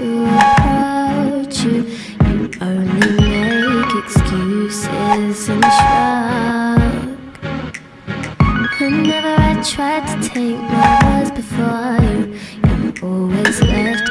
about you You only make excuses and shrug. Whenever I tried to take my words before you You always left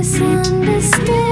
misunderstand